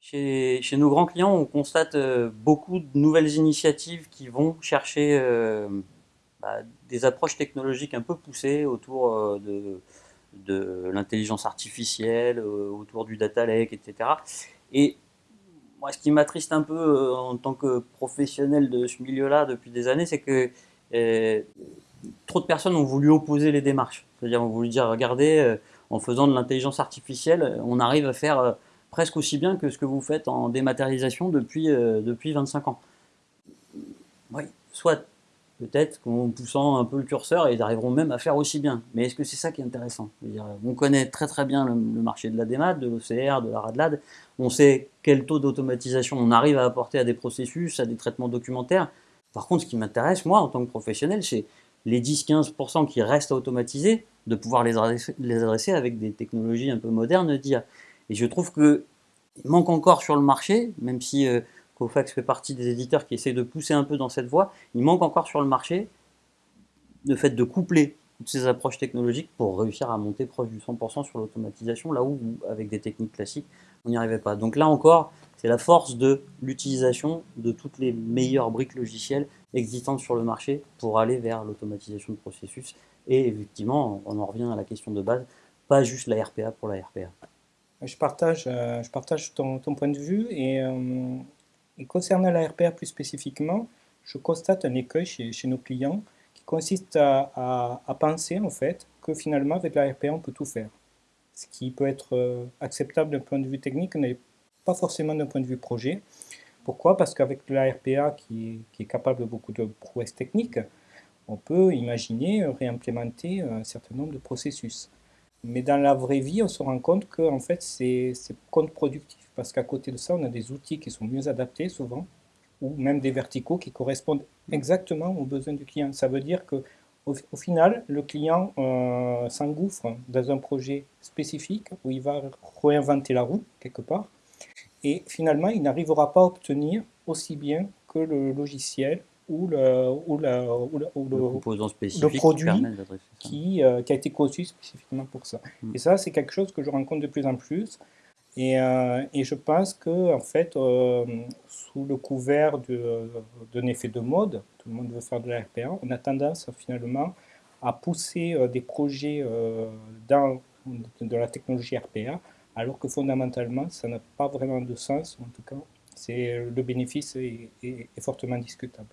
Chez, nos grands clients, on constate euh, beaucoup de nouvelles initiatives qui vont chercher euh, bah, des approches technologiques un peu poussées autour euh, de, de l'intelligence artificielle, autour du data lake, etc. Et moi, ce qui m'attriste un peu en tant que professionnel de ce milieu-là depuis des années, c'est que trop de personnes ont voulu opposer les démarches. C'est-à-dire, ont voulu dire, regardez, en faisant de l'intelligence artificielle, on arrive à faire presque aussi bien que ce que vous faites en dématérialisation depuis, euh, depuis 25 ans. Oui, soit peut-être qu'en poussant un peu le curseur, ils arriveront même à faire aussi bien. Mais est-ce que c'est ça qui est intéressant? Dire, On connaît très très bien le, marché de la démat, de l'OCR, de la RADLAD. On sait quel taux d'automatisation on arrive à apporter à des processus, à des traitements documentaires. Par contre, ce qui m'intéresse, moi, en tant que professionnel, c'est les 10-15% qui restent à automatiser, de pouvoir les adresser, avec des technologies un peu modernes d'IA. Et je trouve qu'il manque encore sur le marché, même si euh, Cofax fait partie des éditeurs qui essayent de pousser un peu dans cette voie, il manque encore sur le marché le fait de coupler toutes ces approches technologiques pour réussir à monter proche du 100% sur l'automatisation, là où, avec des techniques classiques, on n'y arrivait pas. Donc là encore, c'est la force de l'utilisation de toutes les meilleures briques logicielles existantes sur le marché pour aller vers l'automatisation de processus. Et effectivement, on en revient à la question de base, pas juste la RPA pour la RPA. Je partage, euh, ton, point de vue et, euh, concernant la RPA plus spécifiquement, je constate un écueil chez, nos clients qui consiste à, penser en fait que finalement avec la RPA on peut tout faire. Ce qui peut être euh, acceptable d'un point de vue technique n'est pas forcément d'un point de vue projet. Pourquoi? Parce qu'avec la RPA qui est capable de beaucoup de prouesses techniques, on peut imaginer réimplémenter un certain nombre de processus. Mais dans la vraie vie, on se rend compte que en fait, c'est contre-productif parce qu'à côté de ça, on a des outils qui sont mieux adaptés souvent, ou même des verticaux qui correspondent exactement aux besoins du client. Ça veut dire que au, final, le client euh, s'engouffre dans un projet spécifique où il va réinventer la roue quelque part, et finalement, il n'arrivera pas à obtenir aussi bien que le logiciel ou le, ou le, ou le, ou le, le produit qui, qui, euh, qui, a été conçu spécifiquement pour ça. Mm. Et ça, c'est quelque chose que je rencontre de plus en plus. Et, euh, et je pense que, en fait, euh, sous le couvert d'un effet de mode, tout le monde veut faire de la RPA, on a tendance finalement à pousser des projets dans de la technologie RPA, alors que fondamentalement, ça n'a pas vraiment de sens. En tout cas, le bénéfice est, est, est fortement discutable.